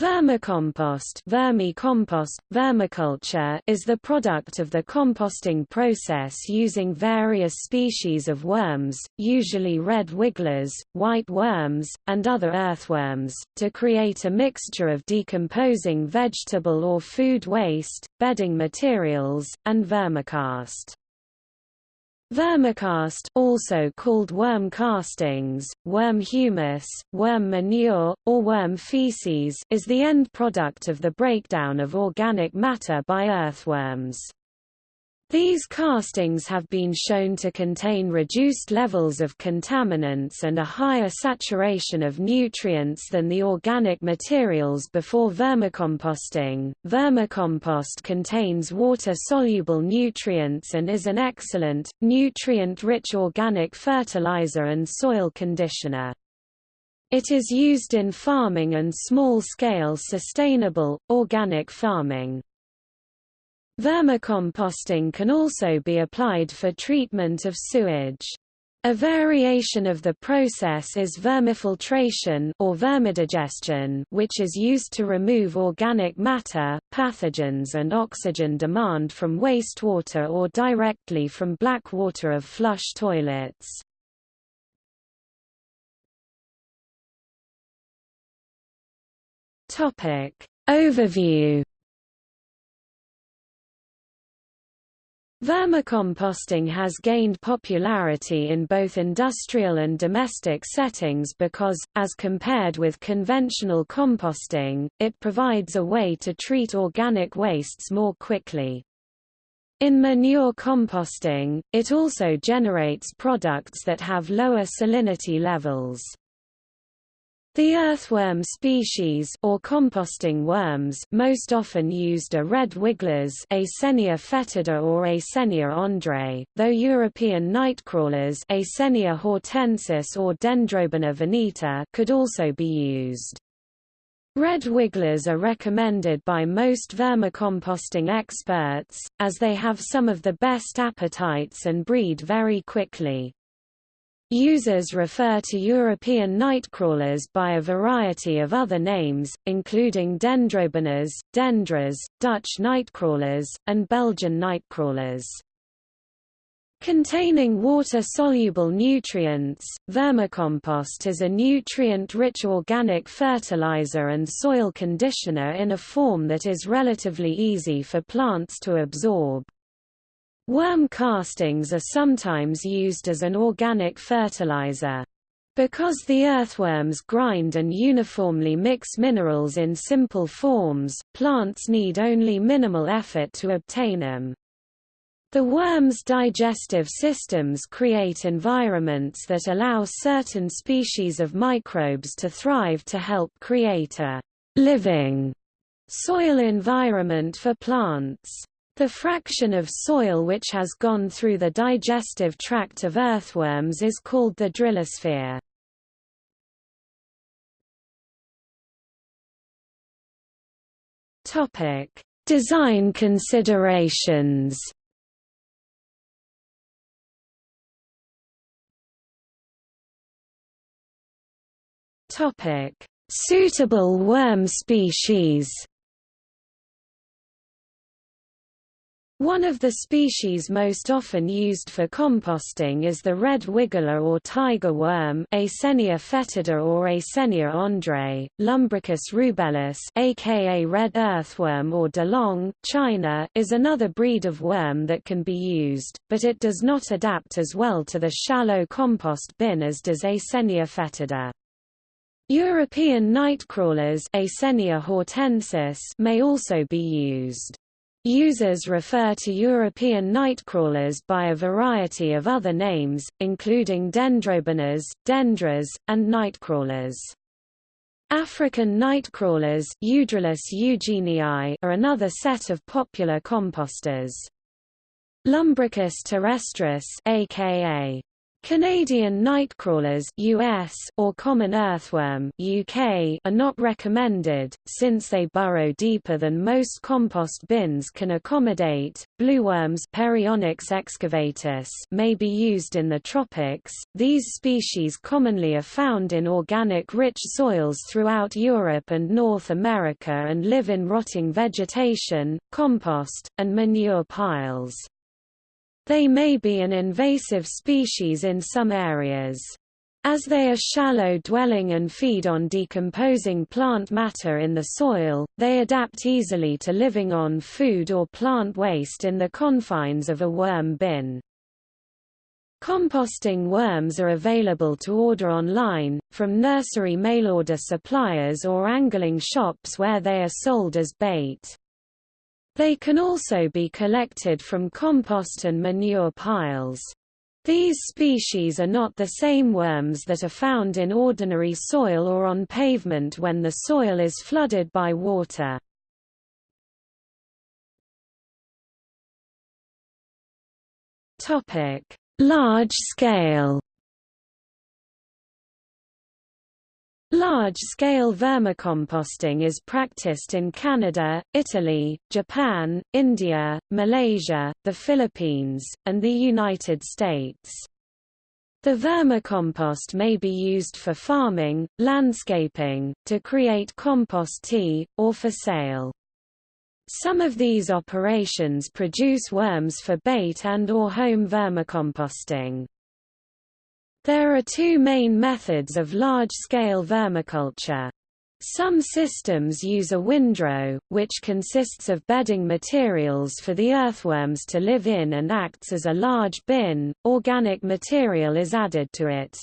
Vermicompost, vermicompost, vermiculture is the product of the composting process using various species of worms, usually red wigglers, white worms, and other earthworms, to create a mixture of decomposing vegetable or food waste, bedding materials, and vermicast. Vermicast also called worm castings, worm humus, worm manure, or worm feces is the end product of the breakdown of organic matter by earthworms. These castings have been shown to contain reduced levels of contaminants and a higher saturation of nutrients than the organic materials before vermicomposting. Vermicompost contains water-soluble nutrients and is an excellent, nutrient-rich organic fertilizer and soil conditioner. It is used in farming and small-scale sustainable, organic farming. Vermicomposting can also be applied for treatment of sewage. A variation of the process is vermifiltration or vermidigestion which is used to remove organic matter, pathogens and oxygen demand from wastewater or directly from black water of flush toilets. Topic: Overview Vermicomposting has gained popularity in both industrial and domestic settings because, as compared with conventional composting, it provides a way to treat organic wastes more quickly. In manure composting, it also generates products that have lower salinity levels. The earthworm species or composting worms most often used are red wigglers Eisenia foetida or Eisenia andrae, though European nightcrawlers Eisenia hortensis or Dendrobaena veneta could also be used. Red wigglers are recommended by most vermicomposting experts, as they have some of the best appetites and breed very quickly. Users refer to European nightcrawlers by a variety of other names, including dendrobaenas, dendras, Dutch nightcrawlers, and Belgian nightcrawlers. Containing water-soluble nutrients, vermicompost is a nutrient-rich organic fertilizer and soil conditioner in a form that is relatively easy for plants to absorb. Worm castings are sometimes used as an organic fertilizer. Because the earthworms grind and uniformly mix minerals in simple forms, plants need only minimal effort to obtain them. The worm's digestive systems create environments that allow certain species of microbes to thrive to help create a living soil environment for plants. The fraction of soil which has gone through the digestive tract of earthworms is called the drilosphere. Topic: Design considerations. Topic: Suitable worm species. One of the species most often used for composting is the red wiggler or tiger worm Eisenia fetida or Eisenia andrae, Lumbricus rubellus aka red earthworm or dilong, China is another breed of worm that can be used, but it does not adapt as well to the shallow compost bin as does Eisenia fetida. European nightcrawlers Eisenia hortensis may also be used. Users refer to European nightcrawlers by a variety of other names, including dendrobaenas, dendras, and nightcrawlers. African nightcrawlers are another set of popular composters. Lumbricus terrestris aka Canadian nightcrawlers US or common earthworm UK are not recommended, since they burrow deeper than most compost bins can accommodate. Blueworms Perionyx excavatus may be used in the tropics. These species commonly are found in organic rich soils throughout Europe and North America and live in rotting vegetation, compost, and manure piles. They may be an invasive species in some areas. As they are shallow-dwelling and feed on decomposing plant matter in the soil, they adapt easily to living on food or plant waste in the confines of a worm bin. Composting worms are available to order online, from nursery mail-order suppliers or angling shops where they are sold as bait. They can also be collected from compost and manure piles. These species are not the same worms that are found in ordinary soil or on pavement when the soil is flooded by water. Large scale Large-scale vermicomposting is practiced in Canada, Italy, Japan, India, Malaysia, the Philippines, and the United States. The vermicompost may be used for farming, landscaping, to create compost tea, or for sale. Some of these operations produce worms for bait and or home vermicomposting. There are two main methods of large-scale vermiculture. Some systems use a windrow, which consists of bedding materials for the earthworms to live in and acts as a large bin, organic material is added to it.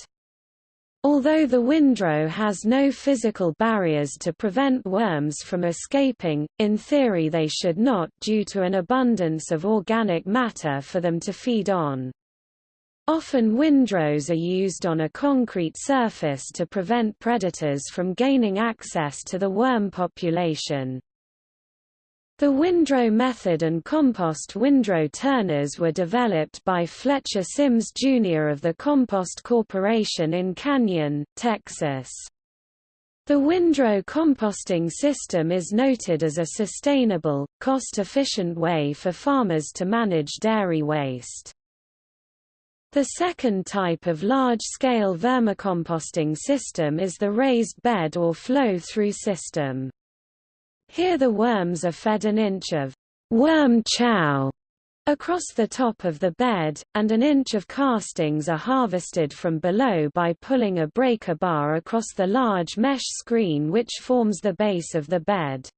Although the windrow has no physical barriers to prevent worms from escaping, in theory they should not due to an abundance of organic matter for them to feed on. Often windrows are used on a concrete surface to prevent predators from gaining access to the worm population. The windrow method and compost windrow turners were developed by Fletcher Sims Jr. of the Compost Corporation in Canyon, Texas. The windrow composting system is noted as a sustainable, cost-efficient way for farmers to manage dairy waste. The second type of large-scale vermicomposting system is the raised bed or flow-through system. Here the worms are fed an inch of worm chow across the top of the bed, and an inch of castings are harvested from below by pulling a breaker bar across the large mesh screen which forms the base of the bed.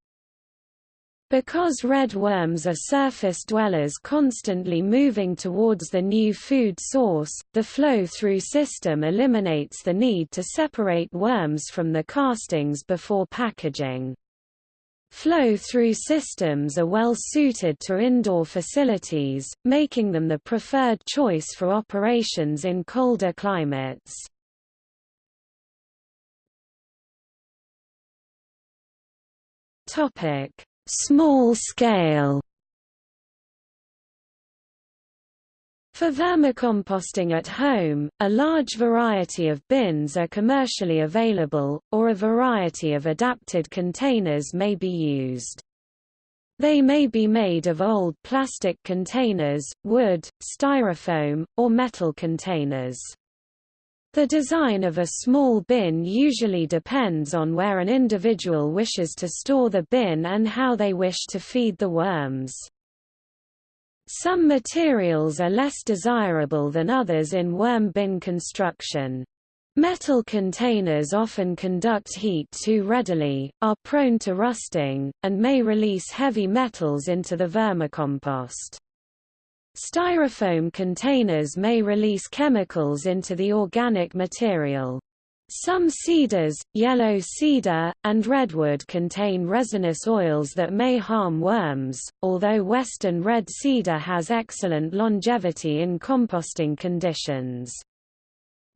Because red worms are surface dwellers constantly moving towards the new food source, the flow-through system eliminates the need to separate worms from the castings before packaging. Flow-through systems are well suited to indoor facilities, making them the preferred choice for operations in colder climates. Topic Small scale For vermicomposting at home, a large variety of bins are commercially available, or a variety of adapted containers may be used. They may be made of old plastic containers, wood, styrofoam, or metal containers. The design of a small bin usually depends on where an individual wishes to store the bin and how they wish to feed the worms. Some materials are less desirable than others in worm bin construction. Metal containers often conduct heat too readily, are prone to rusting, and may release heavy metals into the vermicompost. Styrofoam containers may release chemicals into the organic material. Some cedars, yellow cedar, and redwood contain resinous oils that may harm worms, although western red cedar has excellent longevity in composting conditions.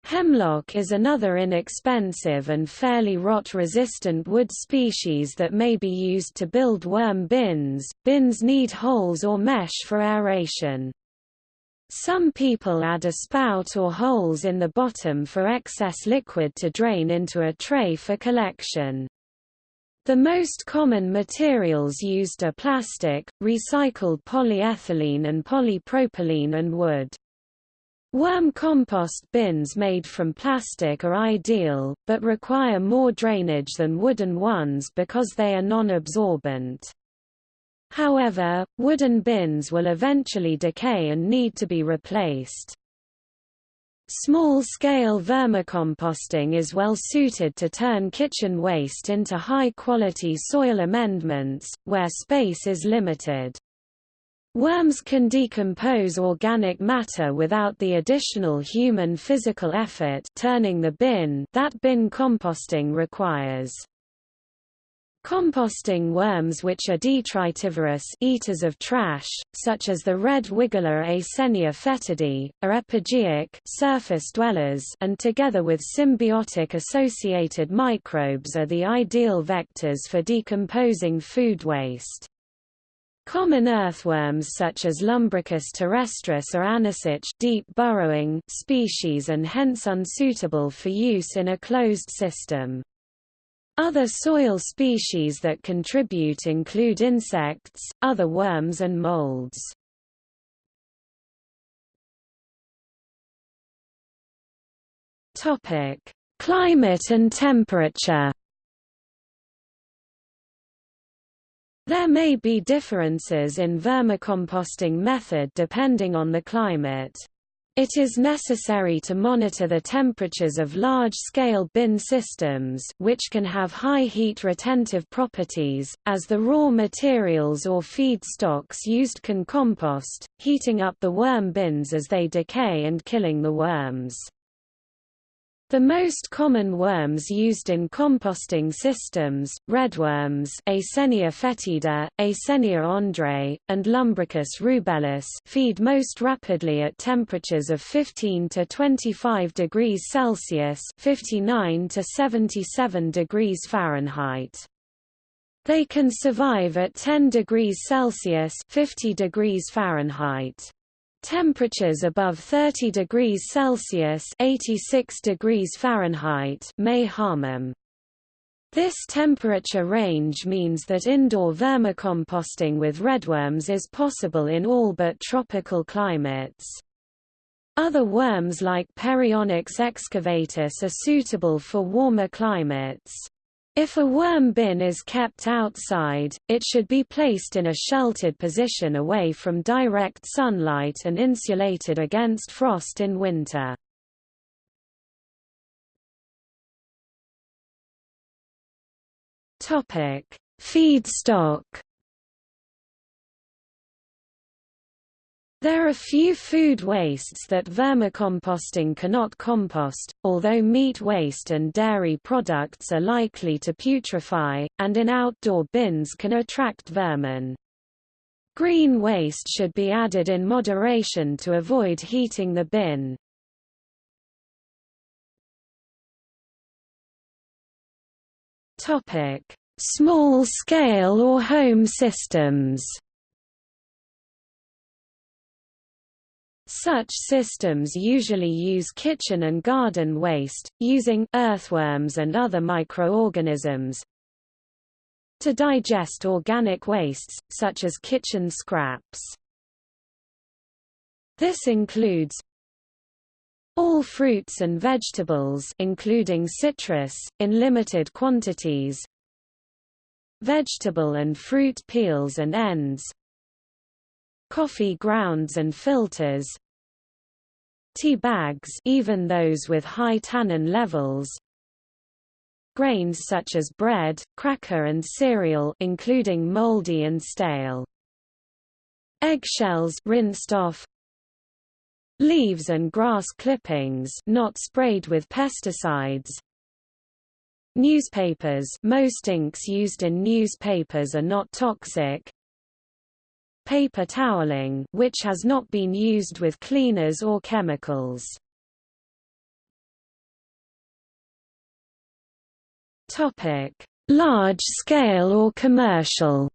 Hemlock is another inexpensive and fairly rot-resistant wood species that may be used to build worm bins. Bins need holes or mesh for aeration. Some people add a spout or holes in the bottom for excess liquid to drain into a tray for collection. The most common materials used are plastic, recycled polyethylene and polypropylene and wood. Worm compost bins made from plastic are ideal, but require more drainage than wooden ones because they are non-absorbent. However, wooden bins will eventually decay and need to be replaced. Small-scale vermicomposting is well suited to turn kitchen waste into high-quality soil amendments, where space is limited. Worms can decompose organic matter without the additional human physical effort turning the bin that bin composting requires. Composting worms which are detritivorous eaters of trash, such as the red wiggler Eisenia foetida, are epigeic surface dwellers and together with symbiotic associated microbes are the ideal vectors for decomposing food waste. Common earthworms such as Lumbricus terrestris are anecic deep burrowing species and hence unsuitable for use in a closed system. Other soil species that contribute include insects, other worms and molds. Climate and temperature. There may be differences in vermicomposting method depending on the climate. It is necessary to monitor the temperatures of large-scale bin systems which can have high heat retentive properties, as the raw materials or feedstocks used can compost, heating up the worm bins as they decay and killing the worms. The most common worms used in composting systems, redworms Eisenia foetida, Eisenia andrae, and Lumbricus rubellus feed most rapidly at temperatures of 15 to 25 degrees Celsius 59 to 77 degrees Fahrenheit. They can survive at 10 degrees Celsius 50 degrees Fahrenheit. Temperatures above 30 degrees Celsius 86 degrees Fahrenheit may harm them. This temperature range means that indoor vermicomposting with redworms is possible in all but tropical climates. Other worms like Perionyx excavatus are suitable for warmer climates. If a worm bin is kept outside, it should be placed in a sheltered position away from direct sunlight and insulated against frost in winter. Feedstock There are few food wastes that vermicomposting cannot compost, although meat waste and dairy products are likely to putrefy, and in outdoor bins can attract vermin. Green waste should be added in moderation to avoid heating the bin. Small-scale or home systems Such systems usually use kitchen and garden waste, using earthworms and other microorganisms to digest organic wastes, such as kitchen scraps. This includes all fruits and vegetables including citrus, in limited quantities vegetable and fruit peels and ends coffee grounds and filters tea bags even those with high tannin levels. Grains such as bread, cracker and cereal including moldy and stale. Eggshells rinsed off. Leaves and grass clippings not sprayed with pesticides. Newspapers most inks used in newspapers are not toxic paper toweling which has not been used with cleaners or chemicals. Large scale or commercial.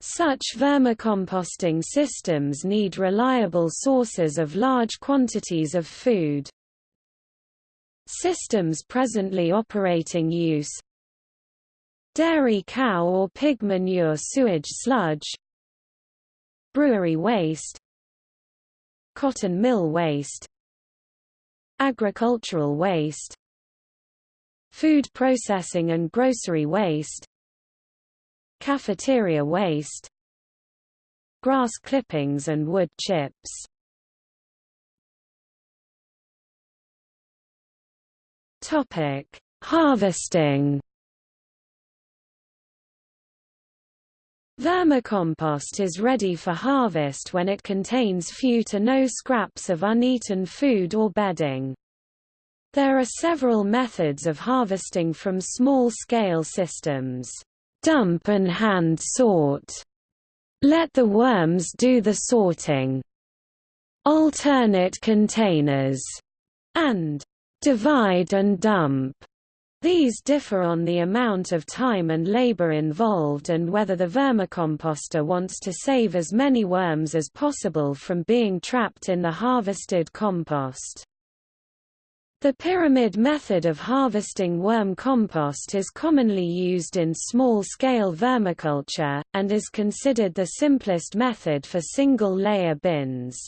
Such vermicomposting systems need reliable sources of large quantities of food. Systems presently operating use Dairy cow or pig manure sewage sludge Brewery waste Cotton mill waste Agricultural waste Food processing and grocery waste Cafeteria waste Grass clippings and wood chips Topic: Harvesting. Vermicompost is ready for harvest when it contains few to no scraps of uneaten food or bedding. There are several methods of harvesting from small-scale systems. Dump and hand sort. Let the worms do the sorting. Alternate containers. And divide and dump. These differ on the amount of time and labor involved and whether the vermicomposter wants to save as many worms as possible from being trapped in the harvested compost. The pyramid method of harvesting worm compost is commonly used in small-scale vermiculture, and is considered the simplest method for single-layer bins.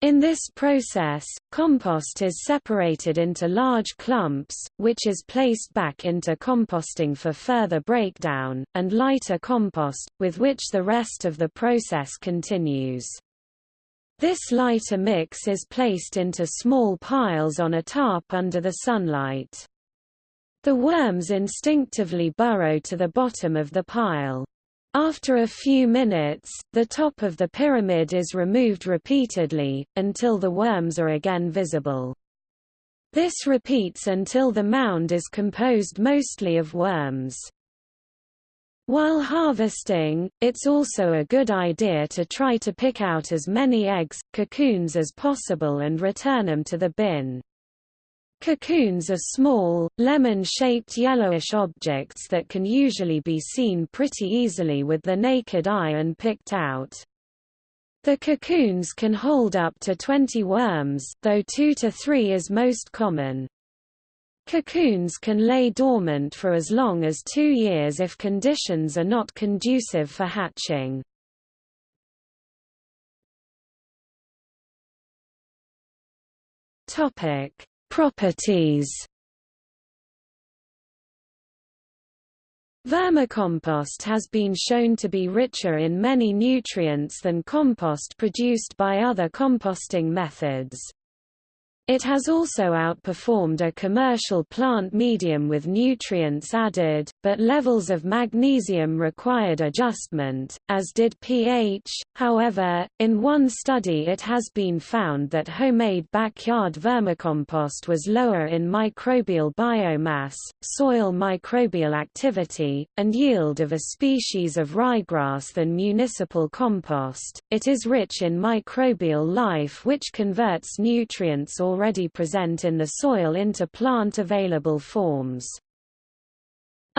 In this process, compost is separated into large clumps, which is placed back into composting for further breakdown, and lighter compost, with which the rest of the process continues. This lighter mix is placed into small piles on a tarp under the sunlight. The worms instinctively burrow to the bottom of the pile. After a few minutes, the top of the pyramid is removed repeatedly, until the worms are again visible. This repeats until the mound is composed mostly of worms. While harvesting, it's also a good idea to try to pick out as many eggs, cocoons as possible and return them to the bin. Cocoons are small, lemon-shaped yellowish objects that can usually be seen pretty easily with the naked eye and picked out. The cocoons can hold up to 20 worms, though 2 to 3 is most common. Cocoons can lay dormant for as long as two years if conditions are not conducive for hatching. Topic: Properties Vermicompost has been shown to be richer in many nutrients than compost produced by other composting methods. It has also outperformed a commercial plant medium with nutrients added, but levels of magnesium required adjustment, as did pH. However, in one study it has been found that homemade backyard vermicompost was lower in microbial biomass, soil microbial activity, and yield of a species of ryegrass than municipal compost. It is rich in microbial life which converts nutrients or already present in the soil into plant-available forms.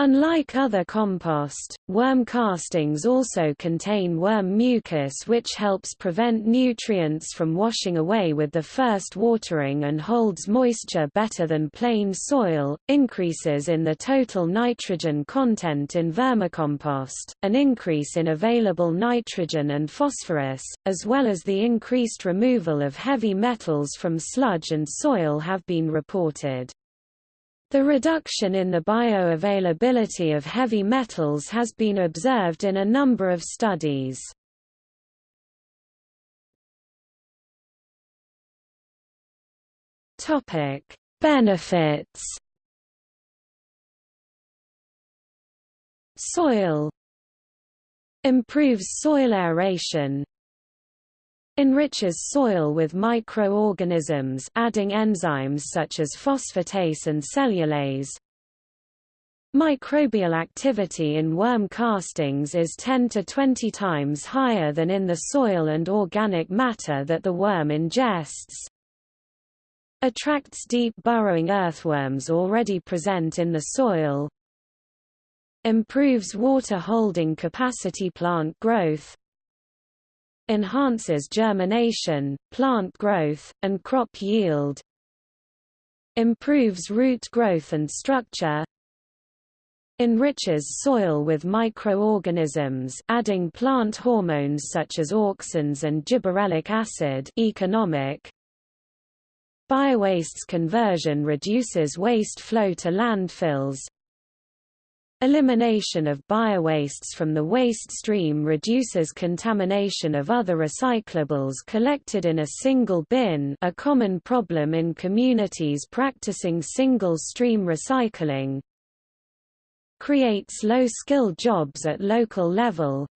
Unlike other compost, worm castings also contain worm mucus which helps prevent nutrients from washing away with the first watering and holds moisture better than plain soil, increases in the total nitrogen content in vermicompost, an increase in available nitrogen and phosphorus, as well as the increased removal of heavy metals from sludge and soil have been reported. The reduction in the bioavailability of heavy metals has been observed in a number of studies. Topic: Benefits. Soil improves soil aeration, enriches soil with microorganisms adding enzymes such as phosphatase and cellulase. Microbial activity in worm castings is 10 to 20 times higher than in the soil and organic matter that the worm ingests. Attracts deep burrowing earthworms already present in the soil. Improves water holding capacity plant growth Enhances germination, plant growth, and crop yield Improves root growth and structure Enriches soil with microorganisms adding plant hormones such as auxins and gibberellic acid economic. Biowastes conversion reduces waste flow to landfills Elimination of biowastes from the waste stream reduces contamination of other recyclables collected in a single bin a common problem in communities practicing single-stream recycling. Creates low-skill jobs at local level.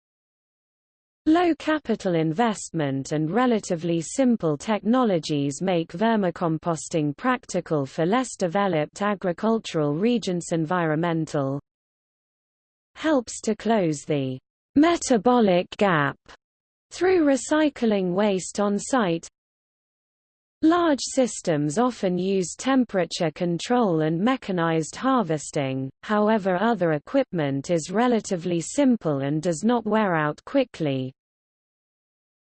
Low capital investment and relatively simple technologies make vermicomposting practical for less developed agricultural regions environmental helps to close the metabolic gap through recycling waste on site. Large systems often use temperature control and mechanized harvesting, however other equipment is relatively simple and does not wear out quickly.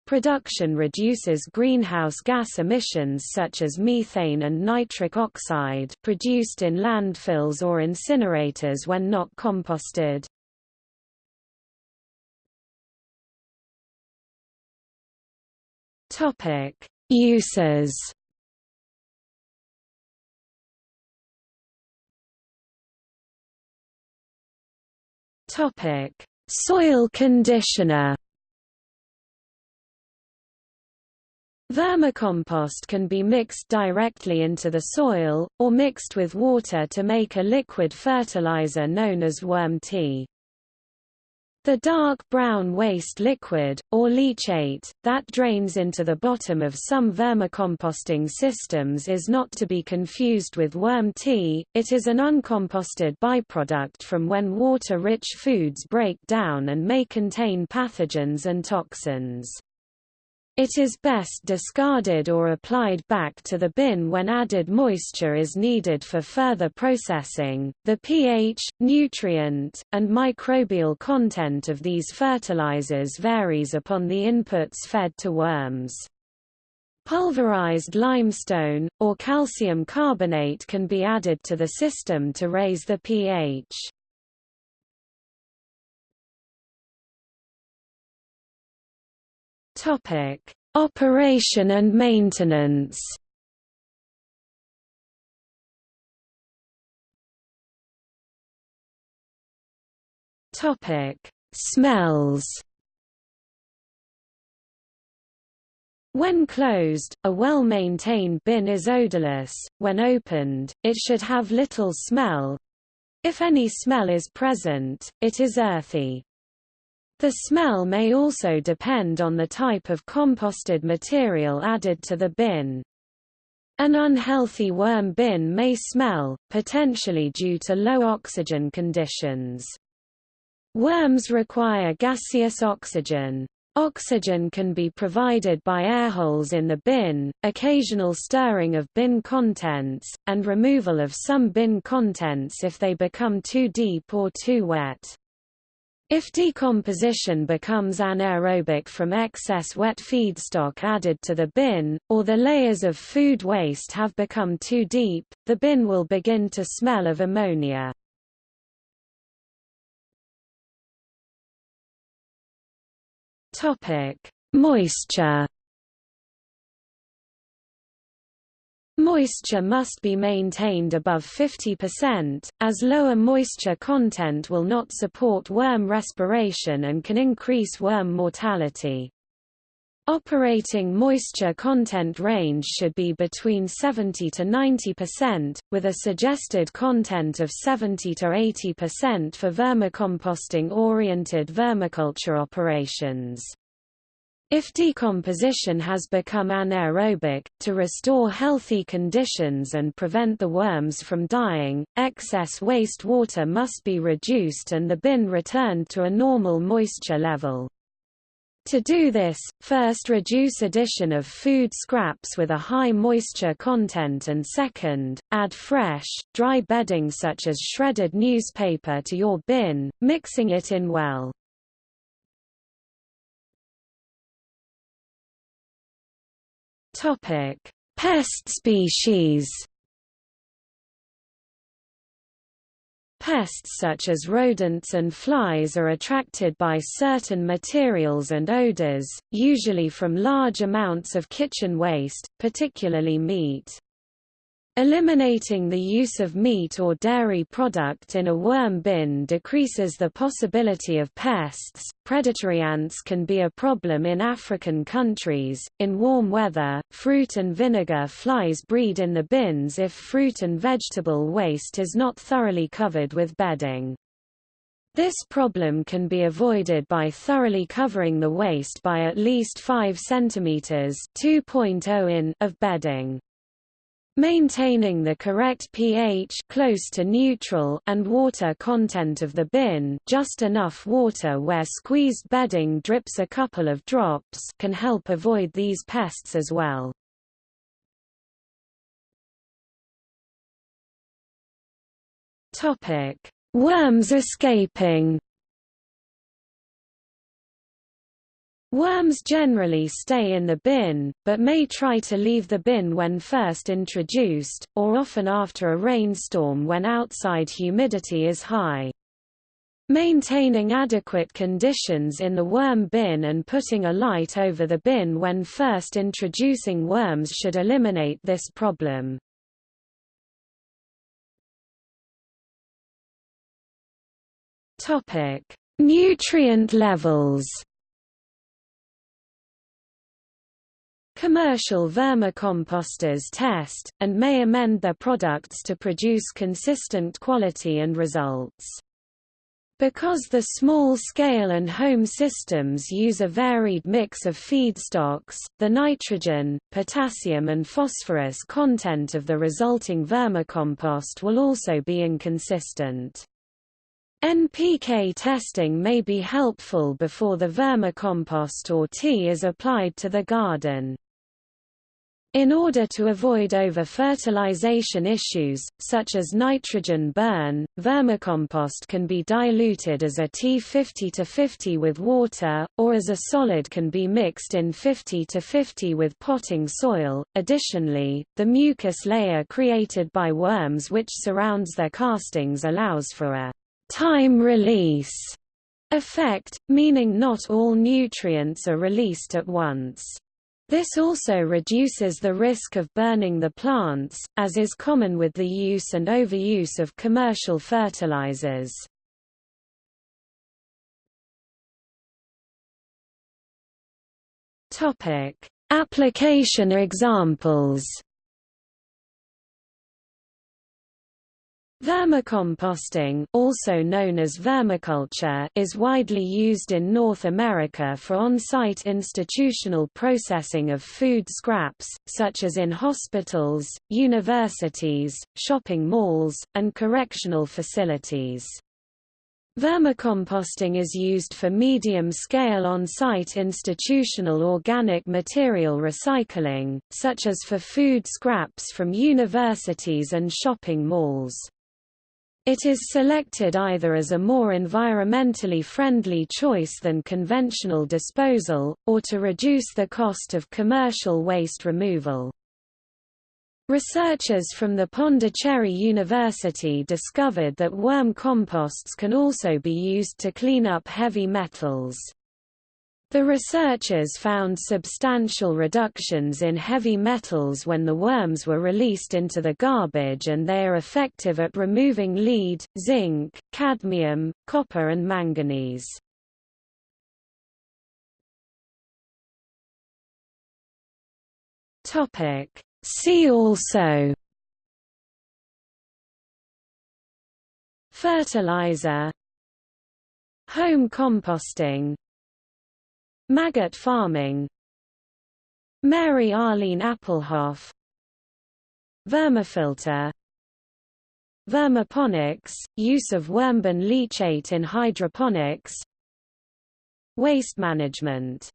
Production reduces greenhouse gas emissions such as methane and nitric oxide produced in landfills or incinerators when not composted. Topic: Uses. Topic: Soil conditioner. Vermicompost can be mixed directly into the soil, or mixed with water to make a liquid fertilizer known as worm tea. The dark brown waste liquid, or leachate, that drains into the bottom of some vermicomposting systems is not to be confused with worm tea, it is an uncomposted byproduct from when water-rich foods break down and may contain pathogens and toxins. It is best discarded or applied back to the bin when added moisture is needed for further processing. The pH, nutrient, and microbial content of these fertilizers varies upon the inputs fed to worms. Pulverized limestone, or calcium carbonate can be added to the system to raise the pH. Topic: Operation and maintenance. Topic: Smells. When closed, a well-maintained bin is odorless. When opened, it should have little smell. If any smell is present, it is earthy. The smell may also depend on the type of composted material added to the bin. An unhealthy worm bin may smell, potentially due to low oxygen conditions. Worms require gaseous oxygen. Oxygen can be provided by airholes in the bin, occasional stirring of bin contents, and removal of some bin contents if they become too deep or too wet. If decomposition becomes anaerobic from excess wet feedstock added to the bin, or the layers of food waste have become too deep, the bin will begin to smell of ammonia. Moisture Moisture must be maintained above 50%, as lower moisture content will not support worm respiration and can increase worm mortality. Operating moisture content range should be between 70 to 90%, with a suggested content of 70 to 80% for vermicomposting-oriented vermiculture operations. If decomposition has become anaerobic, to restore healthy conditions and prevent the worms from dying, excess waste water must be reduced and the bin returned to a normal moisture level. To do this, first reduce addition of food scraps with a high moisture content and second, add fresh, dry bedding such as shredded newspaper to your bin, mixing it in well. Pest species Pests such as rodents and flies are attracted by certain materials and odors, usually from large amounts of kitchen waste, particularly meat. Eliminating the use of meat or dairy product in a worm bin decreases the possibility of pests. Predatory ants can be a problem in African countries. In warm weather, fruit and vinegar flies breed in the bins if fruit and vegetable waste is not thoroughly covered with bedding. This problem can be avoided by thoroughly covering the waste by at least 5 cm (2.0 in) of bedding. Maintaining the correct pH close to neutral and water content of the bin just enough water where squeezed bedding drips a couple of drops can help avoid these pests as well. Worms escaping Worms generally stay in the bin, but may try to leave the bin when first introduced, or often after a rainstorm when outside humidity is high. Maintaining adequate conditions in the worm bin and putting a light over the bin when first introducing worms should eliminate this problem. Nutrient levels Commercial vermicomposters test, and may amend their products to produce consistent quality and results. Because the small-scale and home systems use a varied mix of feedstocks, the nitrogen, potassium and phosphorus content of the resulting vermicompost will also be inconsistent. NPK testing may be helpful before the vermicompost or tea is applied to the garden. In order to avoid over-fertilization issues, such as nitrogen burn, vermicompost can be diluted as a T 50-50 with water, or as a solid can be mixed in 50-50 with potting soil. Additionally, the mucus layer created by worms which surrounds their castings allows for a time release effect, meaning not all nutrients are released at once. This also reduces the risk of burning the plants, as is common with the use and overuse of commercial fertilizers. Application examples Vermicomposting also known as vermiculture is widely used in North America for on-site institutional processing of food scraps, such as in hospitals, universities, shopping malls, and correctional facilities. Vermicomposting is used for medium-scale on-site institutional organic material recycling, such as for food scraps from universities and shopping malls. It is selected either as a more environmentally friendly choice than conventional disposal, or to reduce the cost of commercial waste removal. Researchers from the Pondicherry University discovered that worm composts can also be used to clean up heavy metals. The researchers found substantial reductions in heavy metals when the worms were released into the garbage and they are effective at removing lead, zinc, cadmium, copper and manganese. See also Fertilizer Home composting Maggot farming. Mary Arlene Appelhof Vermifilter. Vermiponics, use of wormbin leachate in hydroponics. Waste management